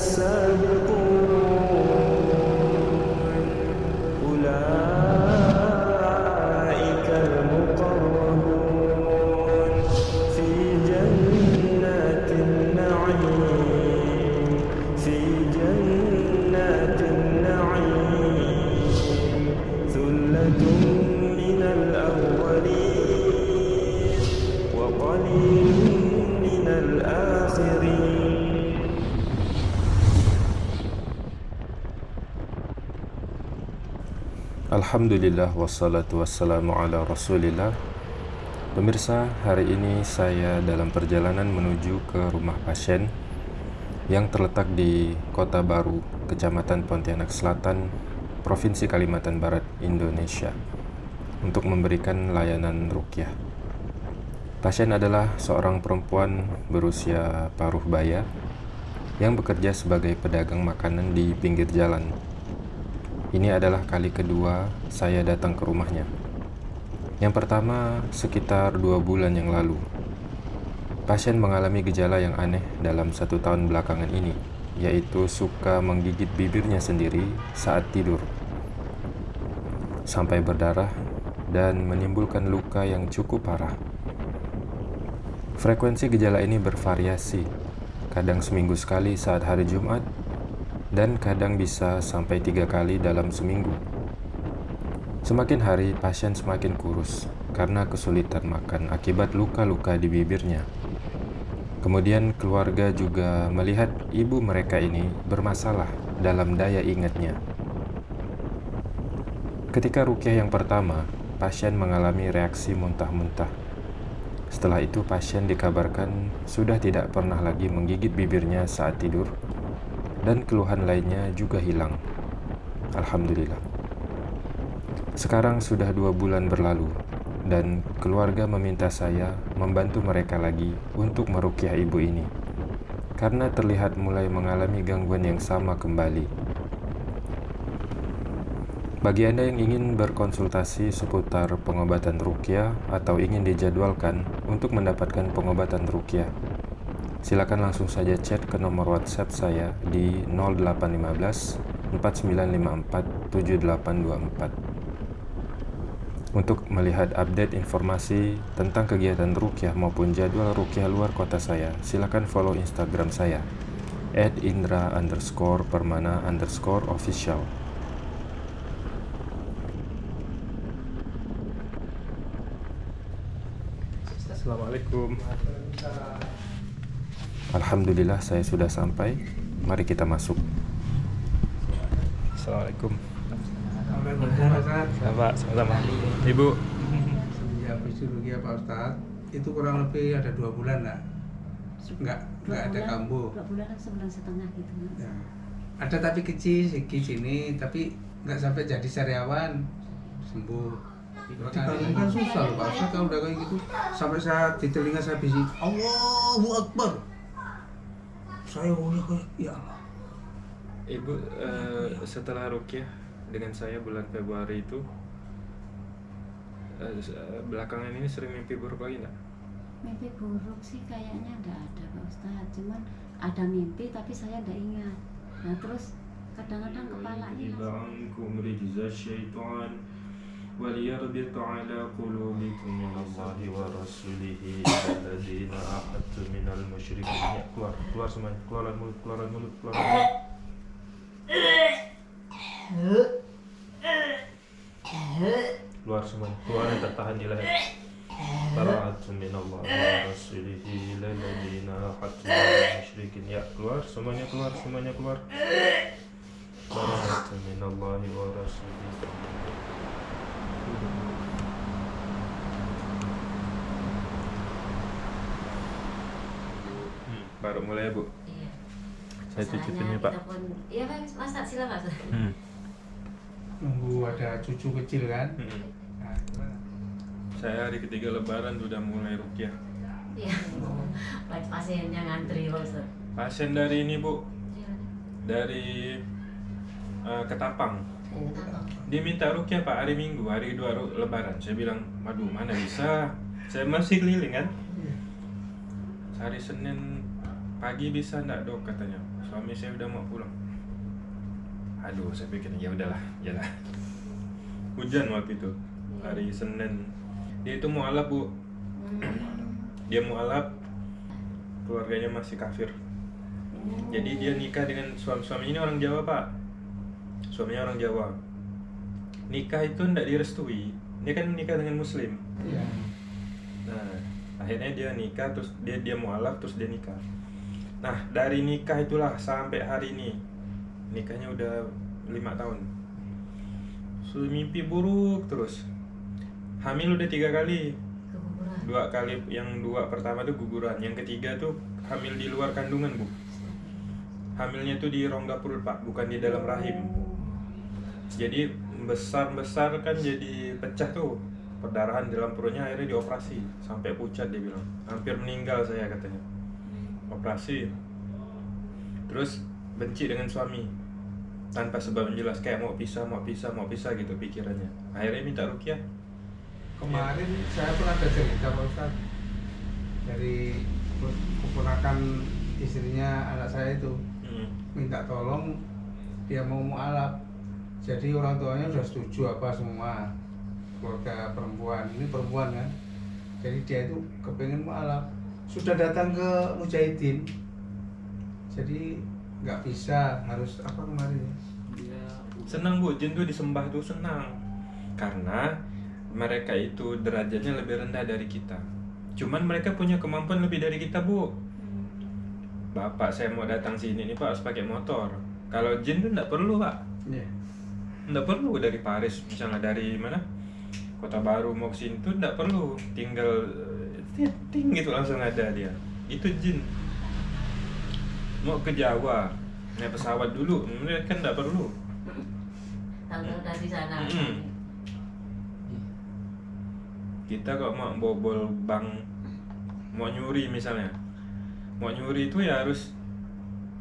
السابقون Alhamdulillah wassalatu wassalamu ala rasulillah Pemirsa, hari ini saya dalam perjalanan menuju ke rumah pasien yang terletak di Kota Baru, Kecamatan Pontianak Selatan, Provinsi Kalimantan Barat, Indonesia untuk memberikan layanan rukyah. Pasien adalah seorang perempuan berusia paruh baya yang bekerja sebagai pedagang makanan di pinggir jalan ini adalah kali kedua saya datang ke rumahnya. Yang pertama sekitar dua bulan yang lalu. Pasien mengalami gejala yang aneh dalam satu tahun belakangan ini, yaitu suka menggigit bibirnya sendiri saat tidur, sampai berdarah dan menimbulkan luka yang cukup parah. Frekuensi gejala ini bervariasi, kadang seminggu sekali saat hari Jumat dan kadang bisa sampai tiga kali dalam seminggu. Semakin hari, pasien semakin kurus karena kesulitan makan akibat luka-luka di bibirnya. Kemudian keluarga juga melihat ibu mereka ini bermasalah dalam daya ingatnya. Ketika rukyah yang pertama, pasien mengalami reaksi muntah-muntah. Setelah itu pasien dikabarkan sudah tidak pernah lagi menggigit bibirnya saat tidur dan keluhan lainnya juga hilang. Alhamdulillah. Sekarang sudah dua bulan berlalu, dan keluarga meminta saya membantu mereka lagi untuk merukyah ibu ini, karena terlihat mulai mengalami gangguan yang sama kembali. Bagi Anda yang ingin berkonsultasi seputar pengobatan rukyah atau ingin dijadwalkan untuk mendapatkan pengobatan rukyah, silakan langsung saja chat ke nomor WhatsApp saya di 0815 4954 7824 untuk melihat update informasi tentang kegiatan rukyah maupun jadwal rukyah luar kota saya silakan follow instagram saya at indra underscore permana underscore official. Assalamualaikum Alhamdulillah saya sudah sampai. Mari kita masuk. Assalamualaikum. Pak, sama-sama. Ibu. Ya, fisiologi Pak Ustadz itu kurang lebih ada dua bulan lah. Enggak, enggak ada kambuh. Dua bulan sebulan setengah gitu mas. Ya. Ada tapi kecil segi sini, tapi nggak sampai jadi sariawan sembuh. Dibangun kan susah loh Pak Ustadz kalau udah kayak gitu sampai saya di telinga saya bisi Allahu Akbar. Saya udah kayak ya Allah. Ibu eh, setelah rukyah dengan saya bulan Februari itu eh, belakangan ini sering mimpi buruk lagi nggak? Mimpi buruk sih kayaknya nggak ada Pak Ustadz. Cuman ada mimpi tapi saya nggak ingat. Nah terus kadang-kadang kepalanya mas- وليربط على قلوبكم من الله ورسوله الذين عاهدتم من المشركين Ya, keluar keluar semuanya keluaran mulut keluaran mulut keluaran mulut keluar semuanya keluar yang tertahan di leher Bara'atun min Allah wa rasulihi lalladina ahadtum minal musyrikin Ya keluar semuanya keluar semuanya keluar Bara'atun min Allah wa rasulihi Hmm, baru mulai ya bu Iya. saya cicipin nih pak pun, iya Pak, masa silakan. Mas. hmm. Nunggu ada cucu kecil kan. hmm. Nah, gimana? saya hari ketiga lebaran udah mulai rukyah Iya. Pasiennya ngantri Pak Ustadz. pasien dari ini bu Iya. dari eh, Ketapang Kenapa? Dia minta rukyah pak hari minggu hari ru- lebaran. Saya bilang waduh mana bisa? Saya masih keliling kan? Hari Senin pagi bisa ndak dok? Katanya. Suami saya udah mau pulang. Aduh saya pikir ya udahlah jalan hujan waktu itu hari Senin. Dia itu mau alap bu. Dia mau alap. Keluarganya masih kafir. Jadi dia nikah dengan suami suami ini orang Jawa pak. Suaminya orang Jawa nikah itu tidak direstui dia kan nikah dengan muslim Iya. Nah, akhirnya dia nikah terus dia dia mualaf terus dia nikah. Nah, dari nikah itulah sampai hari ini nikahnya udah lima tahun. So, mimpi buruk terus. Hamil udah tiga kali. keguguran Dua kali yang dua pertama tuh guguran, yang ketiga tuh hamil di luar kandungan, Bu. Hamilnya tuh di rongga perut, Pak, bukan di dalam rahim. Jadi besar-besar kan jadi pecah tuh. Perdarahan di dalam perutnya akhirnya dioperasi. Sampai pucat dia bilang. Hampir meninggal saya katanya. Operasi. Terus benci dengan suami. Tanpa sebab yang jelas. Kayak mau pisah mau pisah mau pisah gitu pikirannya. Akhirnya minta rukyah Kemarin saya pun ada cerita Pak Ustaz. Dari keponakan istrinya anak saya itu. Hmm. minta tolong dia mau mualaf jadi orang tuanya sudah setuju apa semua? Keluarga perempuan. Ini perempuan kan? Jadi dia itu kepengen mualaf sudah datang ke mujahidin. Jadi nggak bisa harus apa kemarin? Ya senang bu. Jin tuh disembah tuh senang. Karena mereka itu derajatnya lebih rendah dari kita. Cuman mereka punya kemampuan lebih dari kita bu. Bapak saya mau datang sini nih pak harus pakai motor. Kalau jin tuh nggak perlu pak. Iya. Nggak perlu dari Paris misalnya dari mana? Kota baru mau ke sini tuh nggak perlu. Tinggal eh, ting gitu langsung ada dia. Itu jin. Mau ke Jawa naik pesawat dulu mereka kan nggak perlu. Tahu dari sana. Mm-mm. kita kok mau bobol bank mau nyuri misalnya. Mau nyuri itu ya harus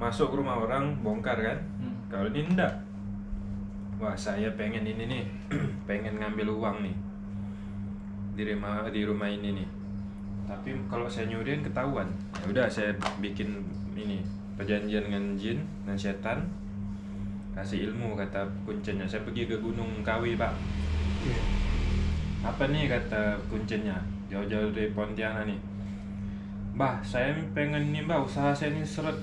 masuk ke rumah orang bongkar kan? Kalau ini enggak wah saya pengen ini nih. Pengen ngambil uang nih. Di rumah di rumah ini nih. Tapi kalau saya nyuri kan ketahuan. Ya udah saya bikin ini perjanjian dengan jin dan setan. Kasih ilmu kata kuncinya. Saya pergi ke gunung kawi pak. Iya. apa nih kata kuncinya? Jauh-jauh dari Pontianak nih. Bah, saya pengen nih mbak usaha saya ini seret.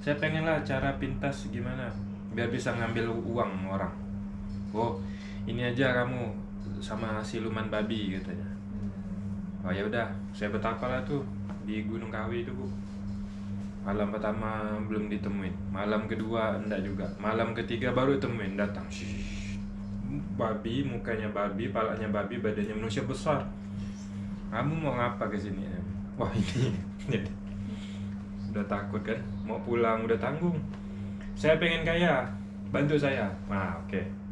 Saya pengen lah cara pintas gimana Biar bisa ngambil uang orang Oh, ini aja kamu sama siluman babi katanya. Oh ya udah, saya betapa lah tuh di Gunung Kawi itu bu. Malam pertama belum ditemuin. Malam kedua enggak juga. Malam ketiga baru ditemuin datang. Shhh. Babi, mukanya babi, palanya babi, badannya manusia besar. Kamu mau ngapa ke sini? Wah ini Udah takut kan? Mau pulang udah tanggung. Saya pengen kaya. Bantu saya. Nah oke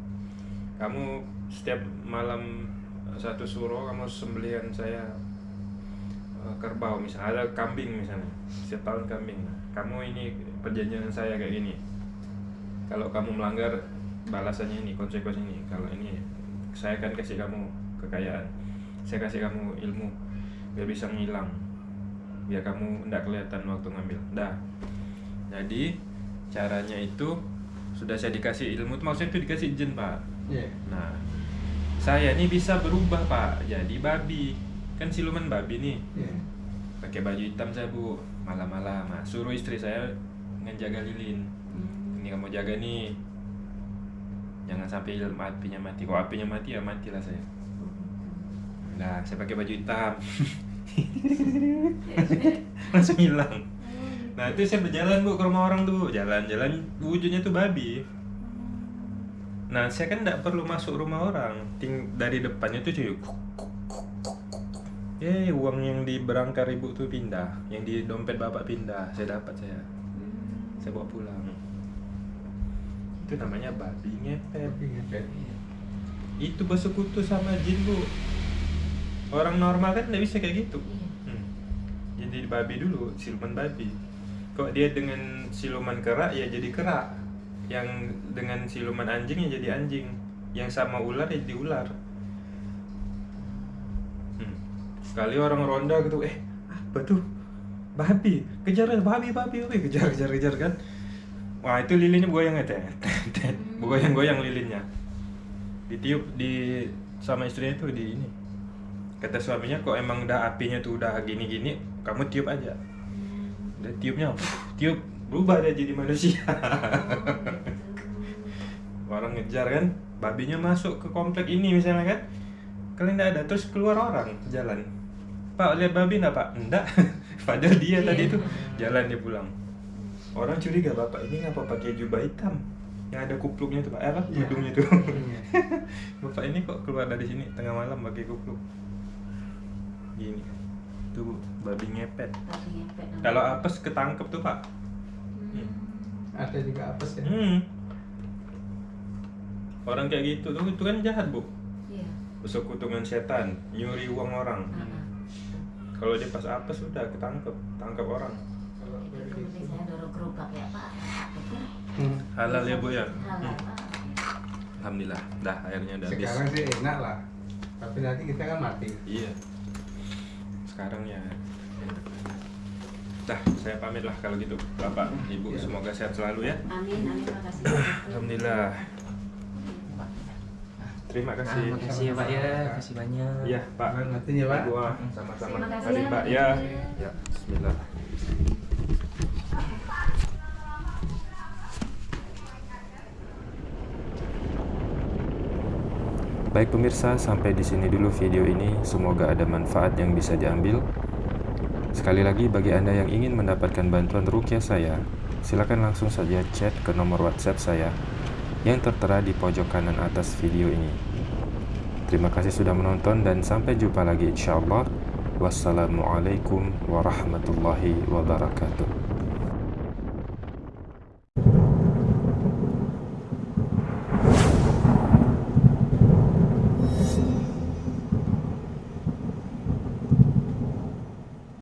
Kamu setiap malam eh, Satu suro kamu sembelihan saya eh, Kerbau misalnya Ada kambing misalnya. Setiap tahun kambing. Kamu ini perjanjian saya kayak gini. Kalau kamu melanggar Balasannya ini Konsekuensi ini Kalau ini Saya akan kasih kamu kekayaan. Saya kasih kamu ilmu Biar bisa ngilang. Biar kamu tidak kelihatan waktu ngambil. Dah jadi caranya itu sudah saya dikasih ilmu. Itu maksudnya itu dikasih jin pak Iya. nah saya ini bisa berubah pak. Jadi babi. Kan siluman babi nih. Iya. pakai baju hitam saya bu. Malam-malam. Nah, suruh istri saya ngejaga lilin. Ini kamu jaga nih. Jangan sampai apinya mati. Kalau apinya mati ya matilah saya. Nah saya pakai baju hitam. Langsung hilang. Nah itu saya berjalan bu ke rumah orang tuh jalan-jalan wujudnya tuh babi nah saya kan tidak perlu masuk rumah orang. Ting dari depannya tuh cuy. Eh uang yang di berangkar ibu tuh pindah. Yang di dompet bapak pindah. Saya dapat saya. Saya bawa pulang. Itu namanya babi ngepet. Ngepet. itu bersekutu sama jin bu. Orang normal kan tidak bisa kayak gitu. Hmm. Jadi babi dulu, siluman babi. Kok dia dengan siluman kerak ya jadi kerak. Yang dengan siluman anjing ya jadi anjing. Yang sama ular ya jadi ular. Hmm. Sekali orang ronda gitu, eh apa tuh? Babi, kejar babi, babi, babi, kejar, kejar, kejar kan. wah itu lilinnya goyang ya teh goyang-goyang lilinnya ditiup di sama istrinya tuh di ini kata suaminya kok emang udah apinya tuh udah gini-gini kamu tiup aja udah tiupnya tiup berubah dia jadi manusia ngejar kan babinya masuk ke komplek ini misalnya kan kalian tidak ada terus keluar orang jalan. Pak lihat babi enggak pak? Enggak padahal dia tadi itu jalan dia pulang. Orang curiga bapak ini ngapa pakai jubah hitam? Yang ada kupluknya tuh pak. Eh, apa? Iya. hidungnya tuh Iya. bapak ini kok keluar dari sini tengah malam pakai kupluk? Gini. Tuh babi ngepet. Tapi ngepet kalau apes ketangkep tuh pak. Hmm. Ada juga apes ya. hmm. Orang kayak gitu tuh itu kan jahat bu Iya. persekutuan setan nyuri uang orang ah. kalau dia pas apes udah ketangkep tangkap orang Kalau Itu kayak seperti saya dorong gerobak ya Pak. Itu Hmm. halal ya bu ya halal Pak. alhamdulillah dah airnya udah habis Sekarang sih enak lah. Tapi nanti kita kan mati. iya sekarang ya dah saya pamit lah kalau gitu bapak ibu Iya. semoga sehat selalu ya Amin, amin, makasih. alhamdulillah terima Ah, kasih makasih ya Pak ya, makasih banyak. Iya Pak. Terima kasih ya, Pak. Ibu, ah, sama-sama. Terima kasih ya, Pak Pak. ya. Ya, Bismillah. Baik pemirsa, sampai di sini dulu video ini. Semoga ada manfaat yang bisa diambil. Sekali lagi bagi Anda yang ingin mendapatkan bantuan rukyah saya, silakan langsung saja chat ke nomor WhatsApp saya yang tertera di pojok kanan atas video ini. Terima kasih sudah menonton dan sampai jumpa lagi insyaallah. Wassalamualaikum warahmatullahi wabarakatuh.